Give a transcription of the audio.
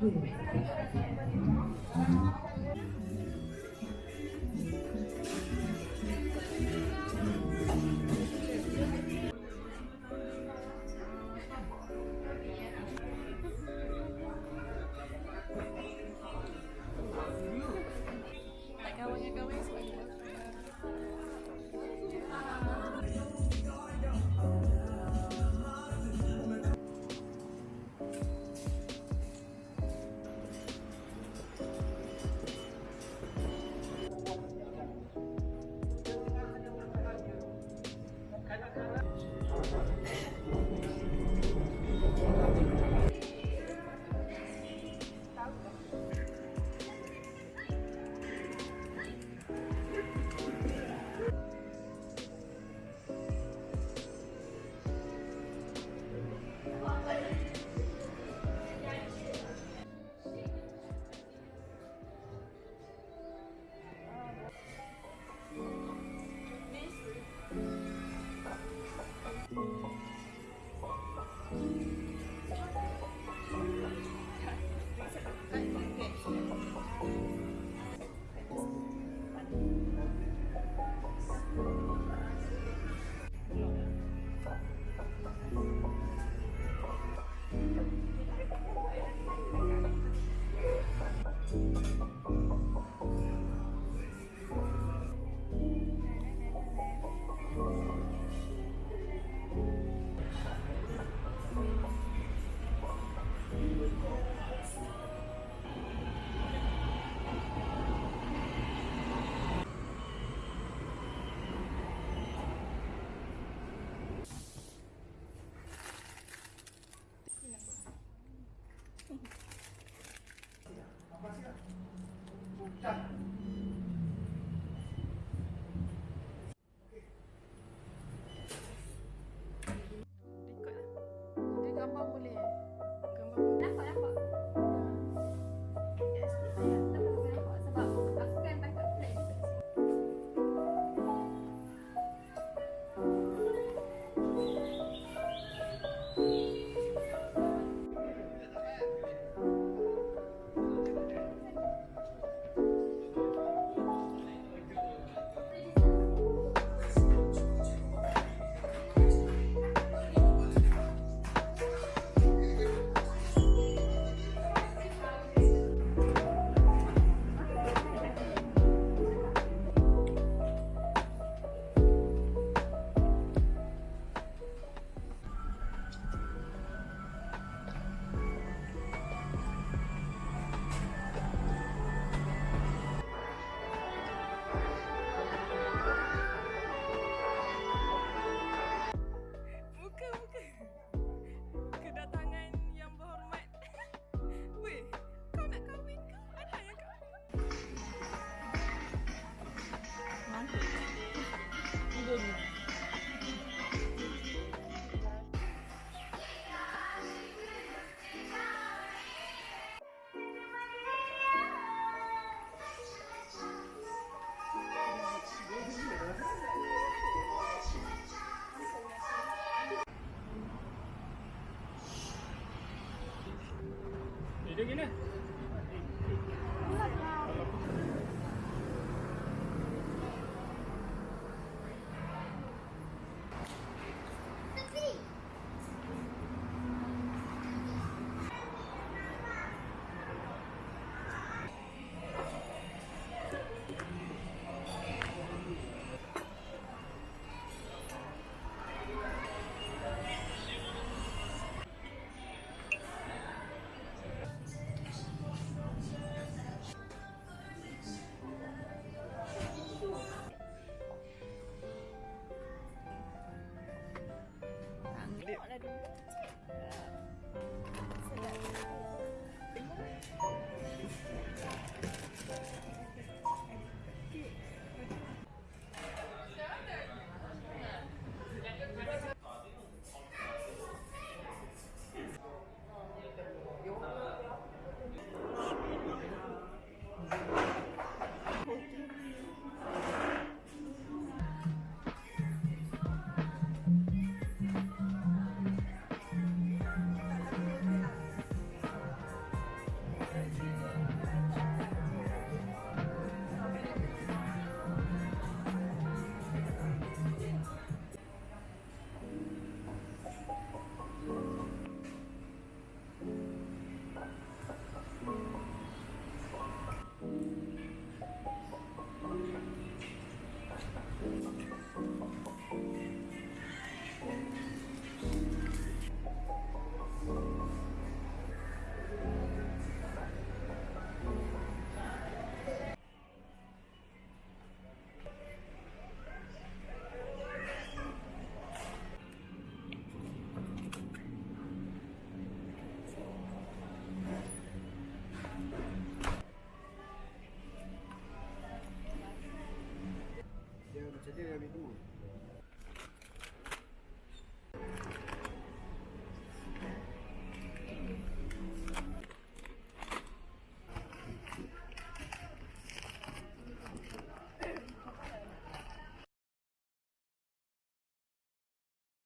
どうぞ。Tá. Yine.